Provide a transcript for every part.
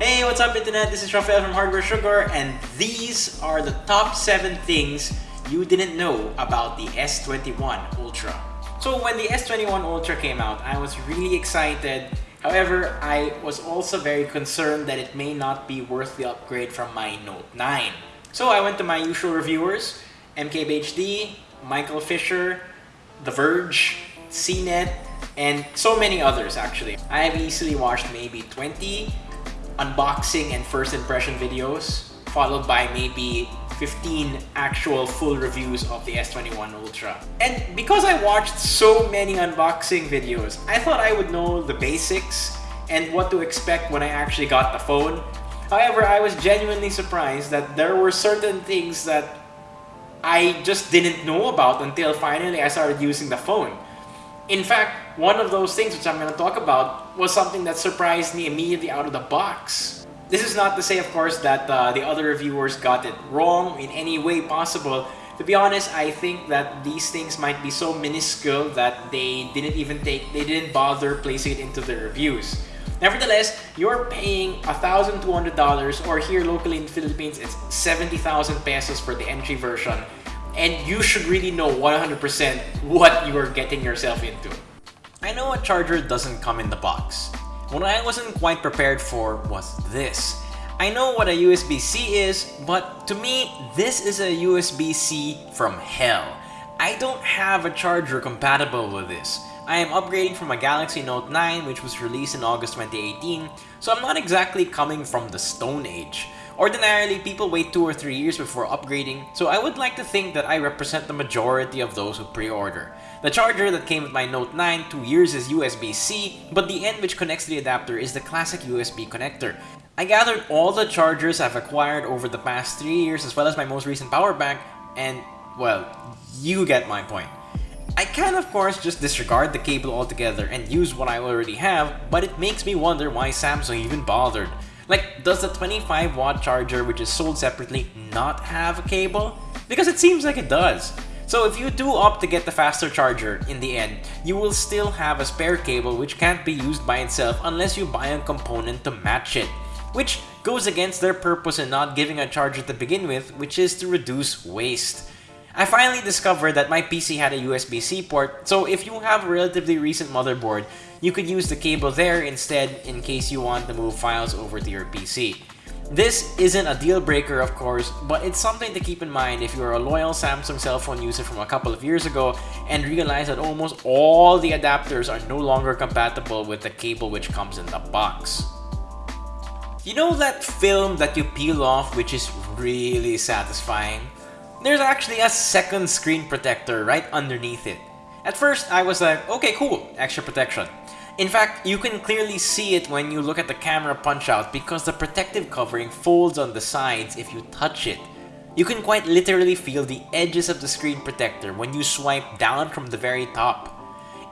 Hey, what's up internet? This is Rafael from Hardware Sugar and these are the top 7 things you didn't know about the S21 Ultra. So when the S21 Ultra came out, I was really excited. However, I was also very concerned that it may not be worth the upgrade from my Note 9. So I went to my usual reviewers, MKBHD, Michael Fisher, The Verge, CNET, and so many others actually. I have easily watched maybe 20 unboxing and first impression videos, followed by maybe 15 actual full reviews of the S21 Ultra. And because I watched so many unboxing videos, I thought I would know the basics and what to expect when I actually got the phone. However, I was genuinely surprised that there were certain things that I just didn't know about until finally I started using the phone. In fact, one of those things which I'm going to talk about was something that surprised me immediately out of the box. This is not to say, of course, that uh, the other reviewers got it wrong in any way possible. To be honest, I think that these things might be so minuscule that they didn't even take, they didn't bother placing it into their reviews. Nevertheless, you're paying $1,200 or here locally in the Philippines, it's 70,000 pesos for the entry version and you should really know 100% what you are getting yourself into. I know a charger doesn't come in the box. What I wasn't quite prepared for was this. I know what a USB-C is, but to me, this is a USB-C from hell. I don't have a charger compatible with this. I am upgrading from a Galaxy Note 9 which was released in August 2018, so I'm not exactly coming from the Stone Age. Ordinarily, people wait 2 or 3 years before upgrading, so I would like to think that I represent the majority of those who pre-order. The charger that came with my Note 9 2 years is USB-C, but the end which connects to the adapter is the classic USB connector. I gathered all the chargers I've acquired over the past 3 years as well as my most recent power bank, and, well, you get my point. I can of course just disregard the cable altogether and use what I already have, but it makes me wonder why Samsung even bothered. Like, does the 25 watt charger which is sold separately not have a cable? Because it seems like it does. So if you do opt to get the faster charger in the end, you will still have a spare cable which can't be used by itself unless you buy a component to match it. Which goes against their purpose in not giving a charger to begin with, which is to reduce waste. I finally discovered that my PC had a USB-C port, so if you have a relatively recent motherboard, you could use the cable there instead in case you want to move files over to your PC. This isn't a deal breaker of course, but it's something to keep in mind if you're a loyal Samsung cell phone user from a couple of years ago and realize that almost all the adapters are no longer compatible with the cable which comes in the box. You know that film that you peel off which is really satisfying? There's actually a second screen protector right underneath it. At first, I was like, okay, cool, extra protection. In fact, you can clearly see it when you look at the camera punch-out because the protective covering folds on the sides if you touch it. You can quite literally feel the edges of the screen protector when you swipe down from the very top.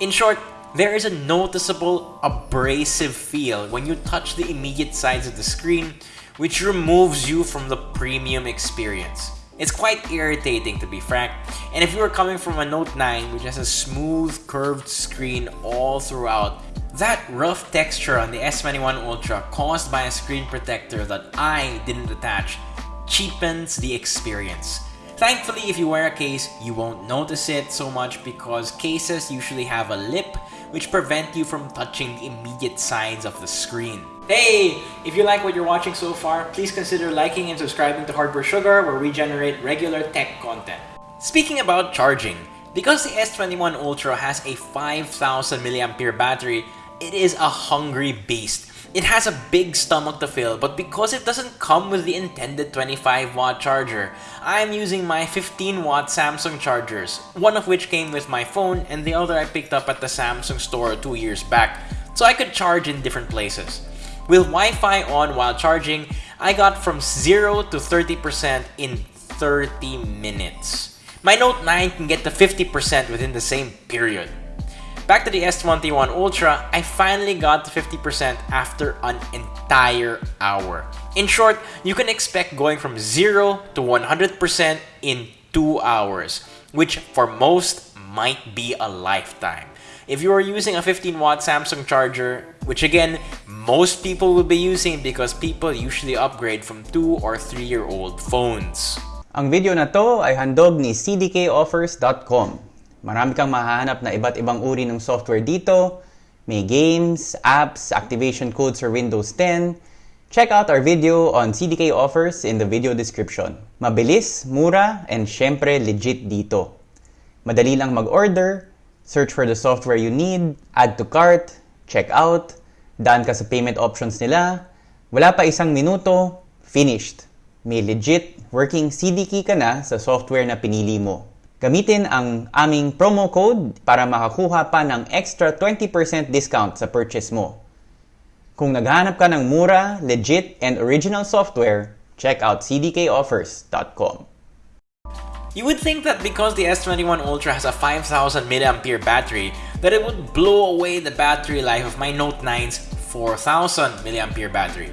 In short, there is a noticeable abrasive feel when you touch the immediate sides of the screen, which removes you from the premium experience. It's quite irritating to be frank, and if you are coming from a Note 9 which has a smooth curved screen all throughout, that rough texture on the S21 Ultra caused by a screen protector that I didn't attach cheapens the experience. Thankfully, if you wear a case, you won't notice it so much because cases usually have a lip which prevent you from touching the immediate sides of the screen. Hey! If you like what you're watching so far, please consider liking and subscribing to Hardware Sugar where we generate regular tech content. Speaking about charging, because the S21 Ultra has a 5000 mAh battery, it is a hungry beast. It has a big stomach to fill, but because it doesn't come with the intended 25 watt charger, I'm using my 15 watt Samsung chargers, one of which came with my phone and the other I picked up at the Samsung store two years back, so I could charge in different places. With Wi-Fi on while charging, I got from 0 to 30% in 30 minutes. My Note 9 can get to 50% within the same period. Back to the S21 Ultra, I finally got to 50% after an entire hour. In short, you can expect going from 0 to 100% in 2 hours, which for most might be a lifetime. If you are using a 15 watt Samsung charger, which again, most people will be using because people usually upgrade from 2 or 3 year old phones. Ang video na to ay handog ni cdkoffers.com. Marami kang mahahanap na iba't ibang uri ng software dito. May games, apps, activation codes for Windows 10. Check out our video on CDK offers in the video description. Mabilis, mura, and syempre legit dito. Madali lang mag-order, search for the software you need, add to cart, check out, daan ka sa payment options nila, wala pa isang minuto, finished may legit working CD key ka na sa software na pinili mo. Gamitin ang aming promo code para makakuha pa ng extra 20% discount sa purchase mo. Kung naghanap ka ng mura, legit, and original software, check out cdkoffers.com. You would think that because the S21 Ultra has a 5000 mAh battery, that it would blow away the battery life of my Note 9's 4000 mAh battery.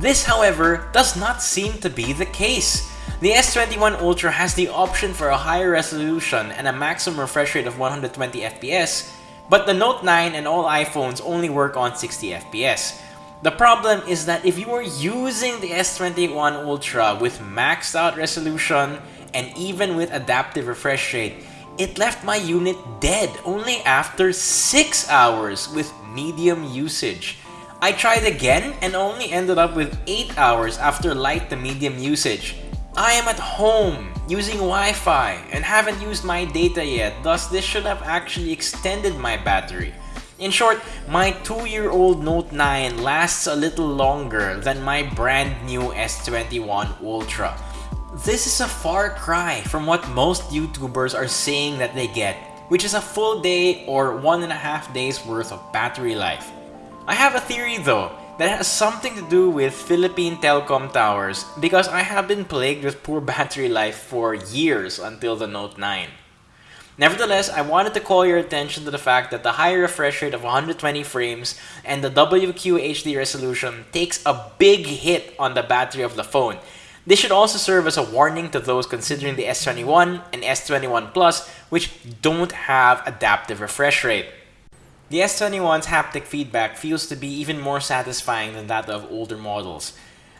This, however, does not seem to be the case. The S21 Ultra has the option for a higher resolution and a maximum refresh rate of 120 FPS, but the Note 9 and all iPhones only work on 60 FPS. The problem is that if you are using the S21 Ultra with maxed out resolution and even with adaptive refresh rate, it left my unit dead only after 6 hours with medium usage. I tried again and only ended up with 8 hours after light to medium usage. I am at home using Wi-Fi and haven't used my data yet, thus this should have actually extended my battery. In short, my 2-year-old Note 9 lasts a little longer than my brand new S21 Ultra. This is a far cry from what most YouTubers are saying that they get, which is a full day or one and a half days worth of battery life. I have a theory though that has something to do with Philippine telecom towers because I have been plagued with poor battery life for years until the Note 9. Nevertheless, I wanted to call your attention to the fact that the high refresh rate of 120 frames and the WQHD resolution takes a big hit on the battery of the phone. This should also serve as a warning to those considering the S21 and S21 Plus which don't have adaptive refresh rate. The S21's haptic feedback feels to be even more satisfying than that of older models.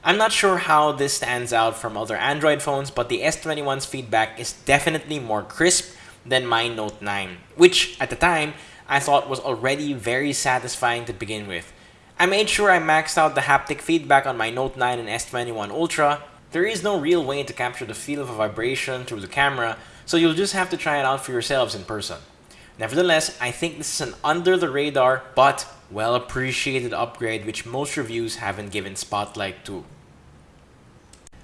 I'm not sure how this stands out from other Android phones, but the S21's feedback is definitely more crisp than my Note 9, which at the time I thought was already very satisfying to begin with. I made sure I maxed out the haptic feedback on my Note 9 and S21 Ultra. There is no real way to capture the feel of a vibration through the camera, so you'll just have to try it out for yourselves in person. Nevertheless, I think this is an under the radar but well appreciated upgrade which most reviews haven't given spotlight to.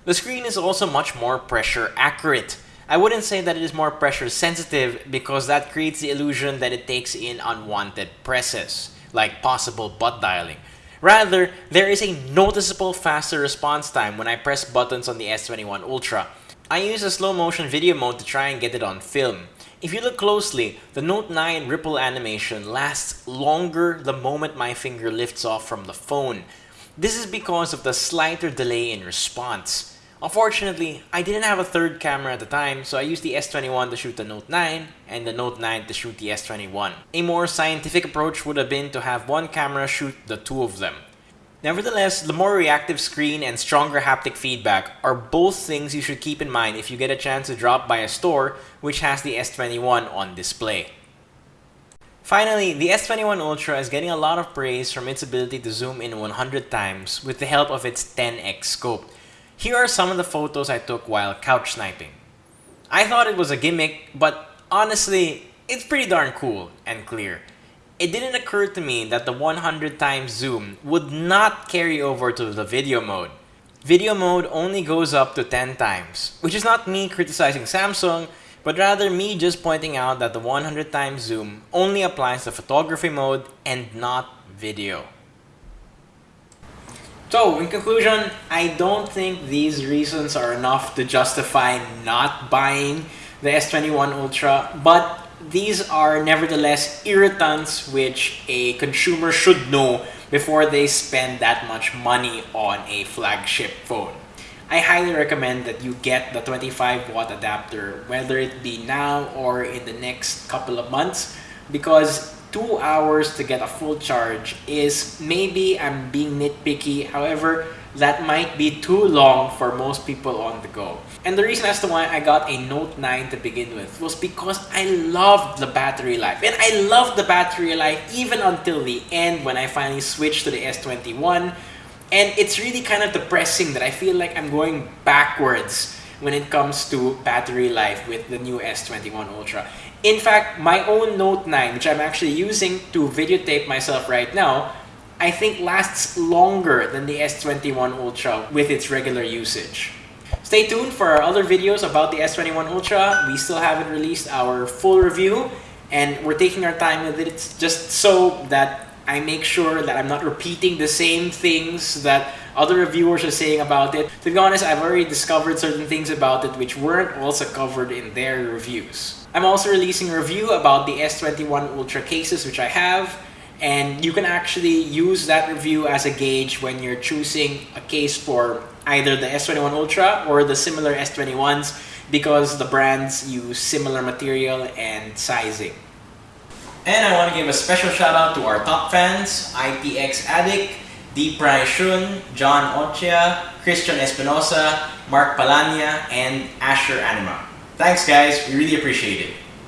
The screen is also much more pressure accurate. I wouldn't say that it is more pressure sensitive because that creates the illusion that it takes in unwanted presses, like possible butt dialing. Rather, there is a noticeable faster response time when I press buttons on the S21 Ultra. I use a slow motion video mode to try and get it on film. If you look closely, the Note 9 ripple animation lasts longer the moment my finger lifts off from the phone. This is because of the slighter delay in response. Unfortunately, I didn't have a third camera at the time, so I used the S21 to shoot the Note 9 and the Note 9 to shoot the S21. A more scientific approach would have been to have one camera shoot the two of them. Nevertheless, the more reactive screen and stronger haptic feedback are both things you should keep in mind if you get a chance to drop by a store which has the S21 on display. Finally, the S21 Ultra is getting a lot of praise from its ability to zoom in 100 times with the help of its 10x scope. Here are some of the photos I took while couch sniping. I thought it was a gimmick, but honestly, it's pretty darn cool and clear it didn't occur to me that the 100 times zoom would not carry over to the video mode. Video mode only goes up to 10 times, which is not me criticizing Samsung, but rather me just pointing out that the 100 times zoom only applies to photography mode and not video. So, in conclusion, I don't think these reasons are enough to justify not buying the S21 Ultra, but these are nevertheless irritants which a consumer should know before they spend that much money on a flagship phone. I highly recommend that you get the 25 watt adapter, whether it be now or in the next couple of months, because two hours to get a full charge is maybe I'm being nitpicky. However, that might be too long for most people on the go. And the reason as to why I got a Note 9 to begin with was because I loved the battery life. And I loved the battery life even until the end when I finally switched to the S21. And it's really kind of depressing that I feel like I'm going backwards when it comes to battery life with the new S21 Ultra. In fact, my own Note 9, which I'm actually using to videotape myself right now, I think lasts longer than the S21 Ultra with its regular usage. Stay tuned for our other videos about the S21 Ultra. We still haven't released our full review and we're taking our time with it just so that I make sure that I'm not repeating the same things that other reviewers are saying about it. To be honest, I've already discovered certain things about it which weren't also covered in their reviews. I'm also releasing a review about the S21 Ultra cases which I have and you can actually use that review as a gauge when you're choosing a case for either the S21 Ultra or the similar S21s because the brands use similar material and sizing. And I want to give a special shout out to our top fans, IPX Addict, Deep Shun, John Ochia, Christian Espinosa, Mark Palania, and Asher Anima. Thanks guys, we really appreciate it.